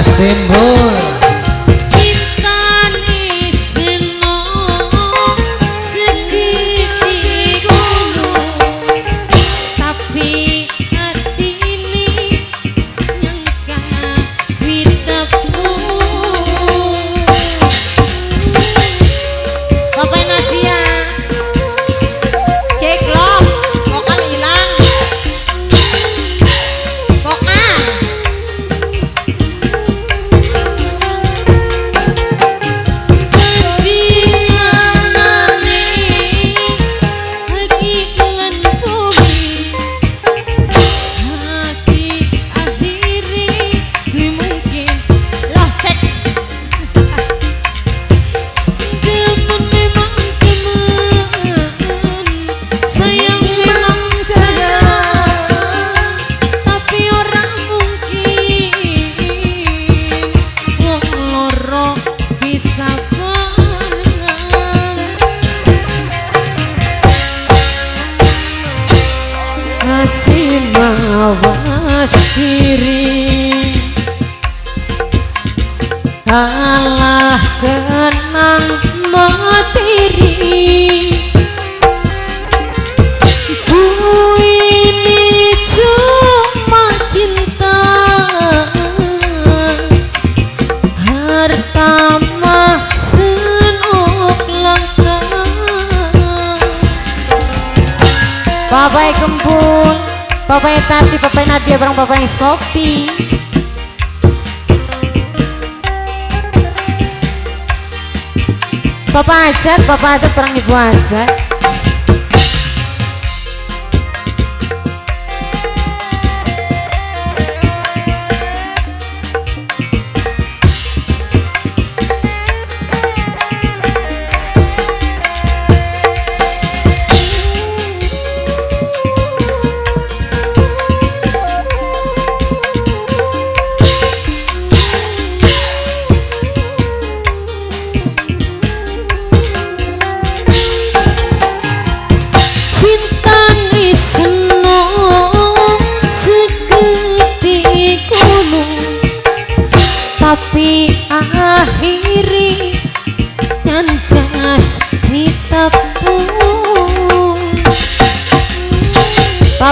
Mas Timbul mawas diri. Kalah kenang materi Tati, Bapak Nadia, bareng Bapak Sopi. Bapak Ajat, Bapak Ajat, bareng Ibu Ajat.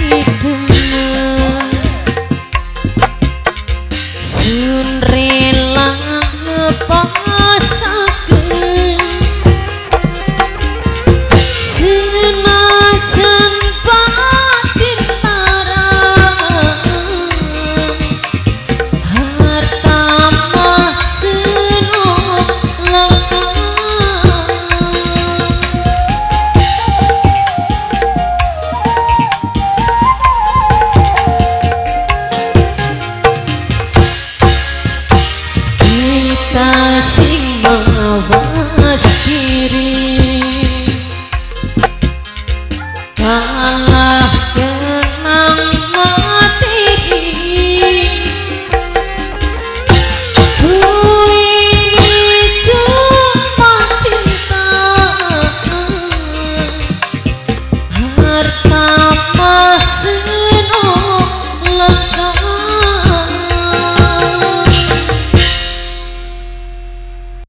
need to